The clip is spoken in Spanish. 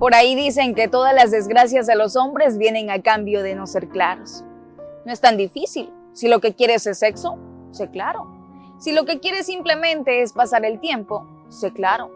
Por ahí dicen que todas las desgracias de los hombres vienen a cambio de no ser claros. No es tan difícil. Si lo que quieres es sexo, sé claro. Si lo que quieres simplemente es pasar el tiempo, sé claro.